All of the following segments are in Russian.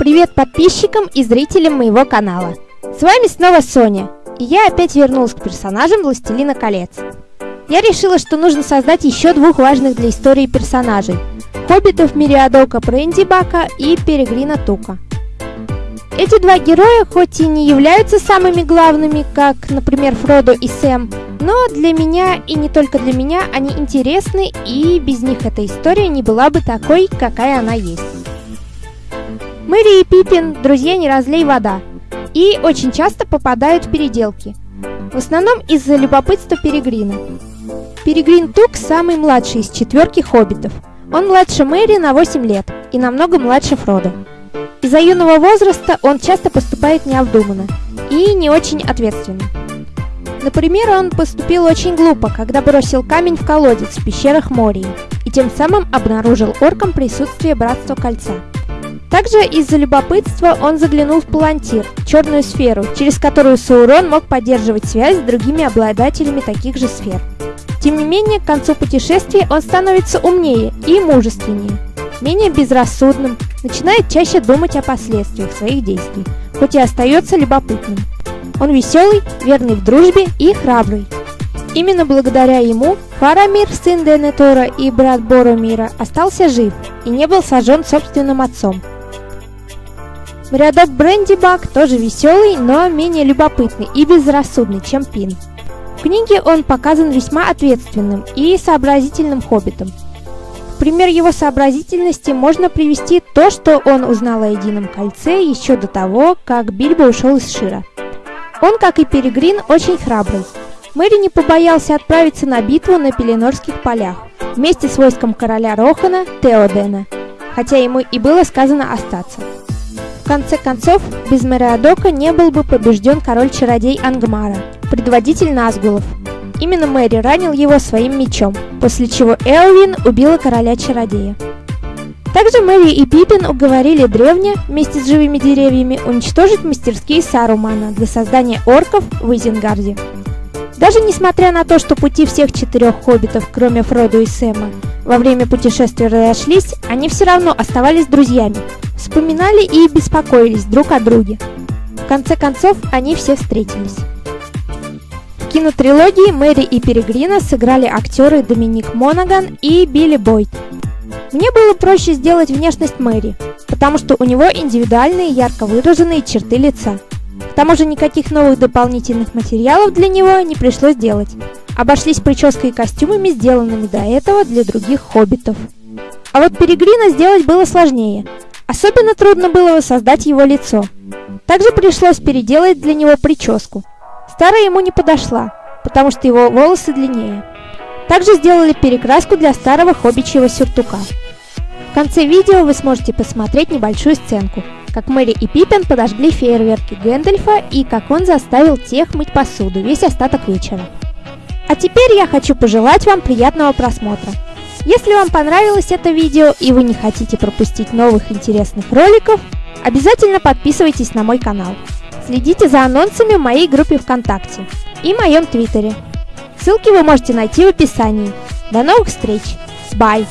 Привет подписчикам и зрителям моего канала. С вами снова Соня, и я опять вернулась к персонажам Властелина колец. Я решила, что нужно создать еще двух важных для истории персонажей – хоббитов Мириадока Бака и Перегрина Тука. Эти два героя хоть и не являются самыми главными, как, например, Фродо и Сэм, но для меня и не только для меня они интересны, и без них эта история не была бы такой, какая она есть. Мэри и Пиппин – друзья не разлей вода, и очень часто попадают в переделки. В основном из-за любопытства Перегрина. Перегрин Тук самый младший из четверки хоббитов. Он младше Мэри на 8 лет и намного младше Фродо. Из-за юного возраста он часто поступает необдуманно и не очень ответственно. Например, он поступил очень глупо, когда бросил камень в колодец в пещерах Мории, и тем самым обнаружил оркам присутствие Братства Кольца. Также из-за любопытства он заглянул в Палантир, черную сферу, через которую Саурон мог поддерживать связь с другими обладателями таких же сфер. Тем не менее, к концу путешествия он становится умнее и мужественнее, менее безрассудным, начинает чаще думать о последствиях своих действий, хоть и остается любопытным. Он веселый, верный в дружбе и храбрый. Именно благодаря ему Фарамир, сын Денетора и брат Боромира, остался жив и не был сожжен собственным отцом. Рядок Брэндибак тоже веселый, но менее любопытный и безрассудный, чем Пин. В книге он показан весьма ответственным и сообразительным хоббитом. В пример его сообразительности можно привести то, что он узнал о Едином Кольце еще до того, как Бильбо ушел из Шира. Он, как и Перегрин, очень храбрый. Мэри не побоялся отправиться на битву на Пеленорских полях вместе с войском короля Рохана Теодена, хотя ему и было сказано остаться. Конце концов, без Мериадока не был бы побежден король-чародей Ангмара, предводитель Назгулов. Именно Мэри ранил его своим мечом, после чего Элвин убила короля-чародея. Также Мэри и Пиппин уговорили древня, вместе с живыми деревьями, уничтожить мастерские Сарумана для создания орков в Изенгарде. Даже несмотря на то, что пути всех четырех хоббитов, кроме Фродо и Сэма, во время путешествия разошлись, они все равно оставались друзьями, вспоминали и беспокоились друг о друге. В конце концов, они все встретились. В кинотрилогии Мэри и Перегрина сыграли актеры Доминик Монаган и Билли Бойт. Мне было проще сделать внешность Мэри, потому что у него индивидуальные ярко выраженные черты лица. К тому же никаких новых дополнительных материалов для него не пришлось делать. Обошлись прической и костюмами, сделанными до этого для других хоббитов. А вот Перегрина сделать было сложнее. Особенно трудно было воссоздать его лицо. Также пришлось переделать для него прическу. Старая ему не подошла, потому что его волосы длиннее. Также сделали перекраску для старого хоббичьего сюртука. В конце видео вы сможете посмотреть небольшую сценку, как Мэри и Пиппин подожгли фейерверки Гэндальфа и как он заставил тех мыть посуду весь остаток вечера. А теперь я хочу пожелать вам приятного просмотра. Если вам понравилось это видео и вы не хотите пропустить новых интересных роликов, обязательно подписывайтесь на мой канал. Следите за анонсами в моей группе ВКонтакте и моем Твиттере. Ссылки вы можете найти в описании. До новых встреч! Bye!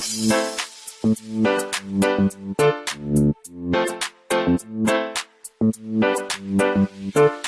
Thank you.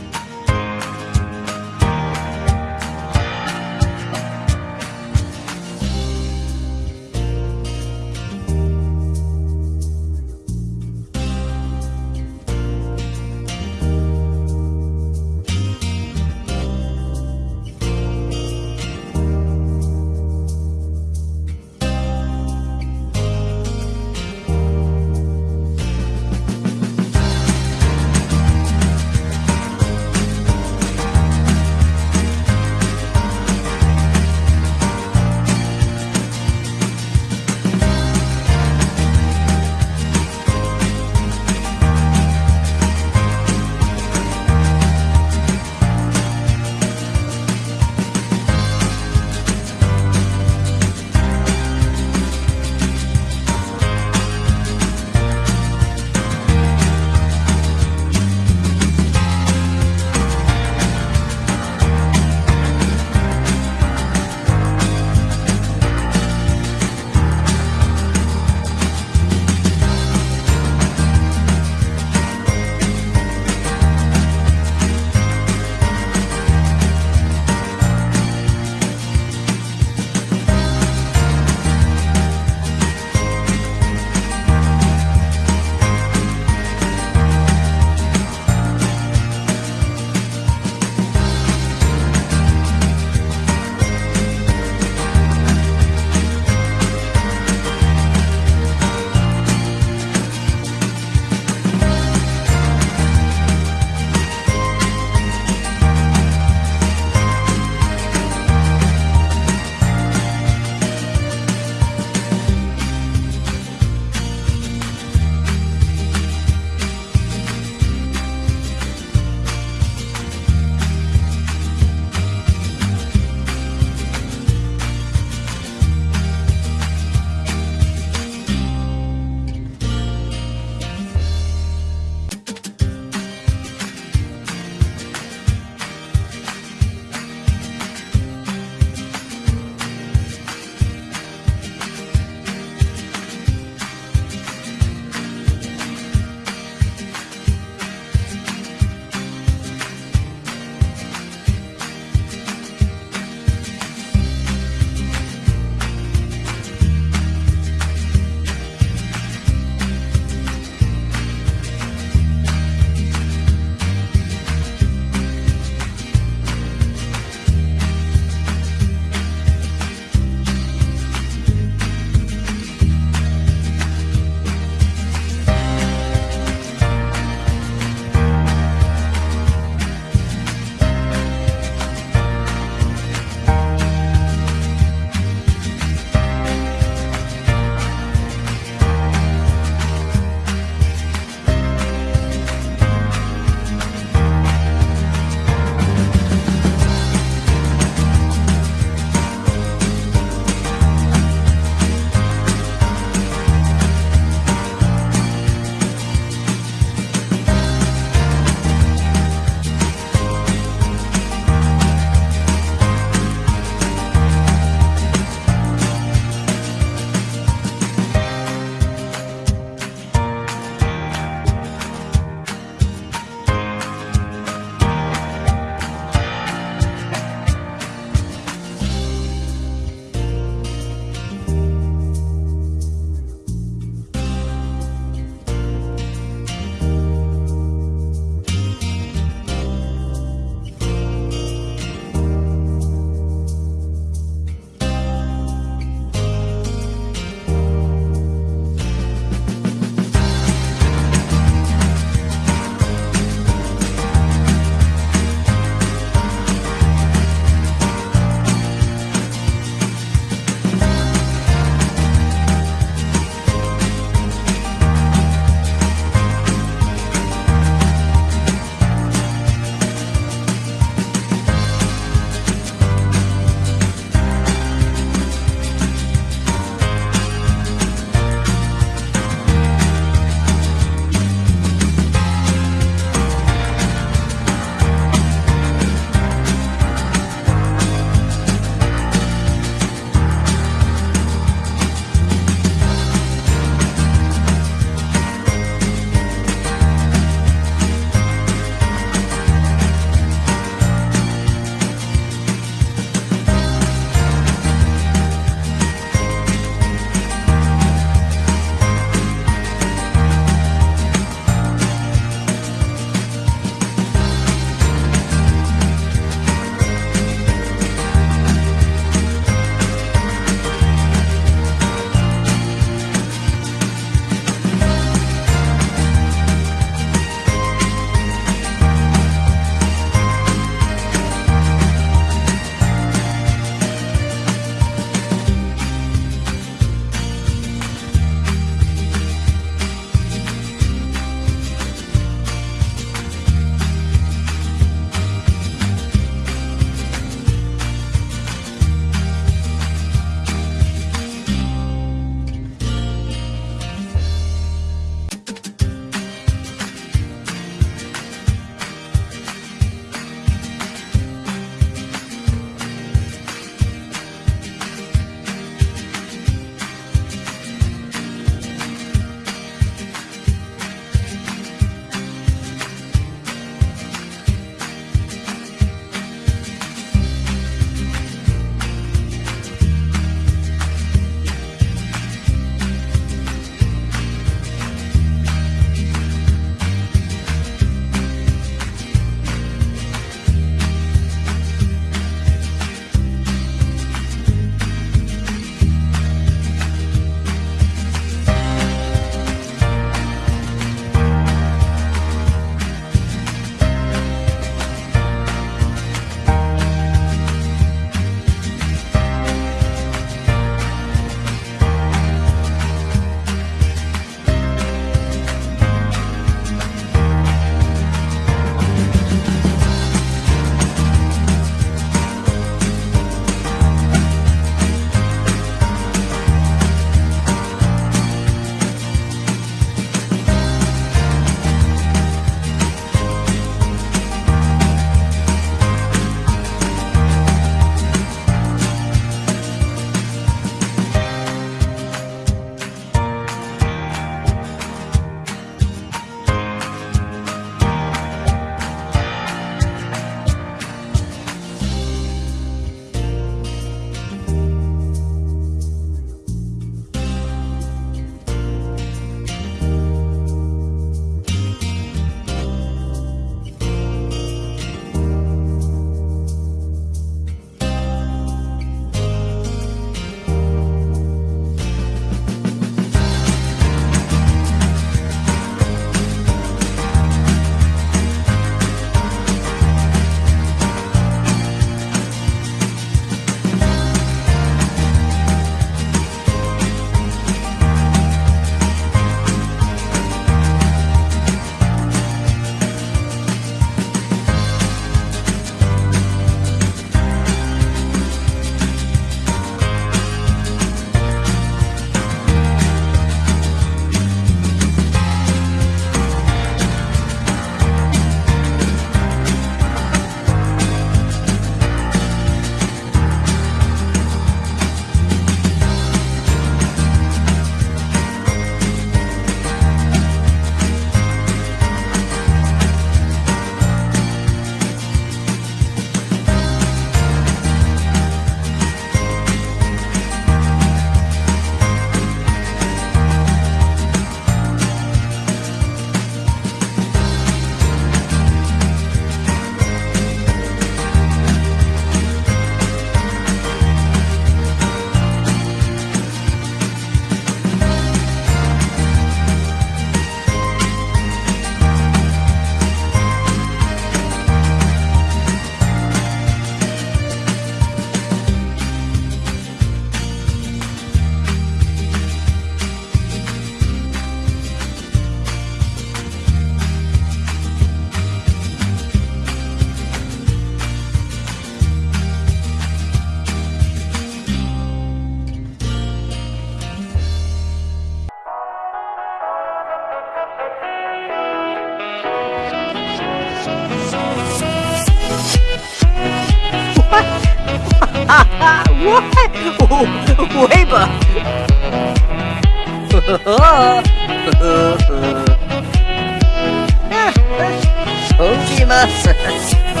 飛びます。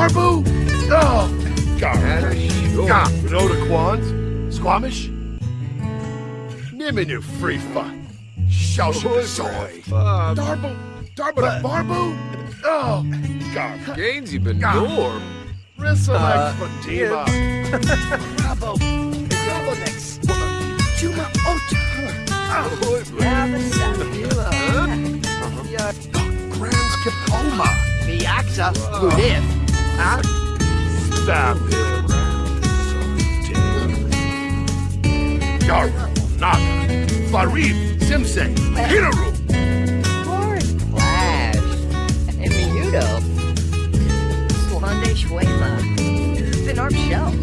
Barbu? Oh, God. You know the Quans? Squamish? Niminu Freefa. Shawshoy. Oh, Darbo, Darbu Barbu? Oh, God. Gaines, you've been dorm. Rissa uh, Fatima. Bravo. Bravo next. Juma Otara. Oh, Grand Capoma. Miaxa, Ludiv. I stop it. Naga, Farid, Simsei, Hinaru. Boris and Miyudo, Slande Shell.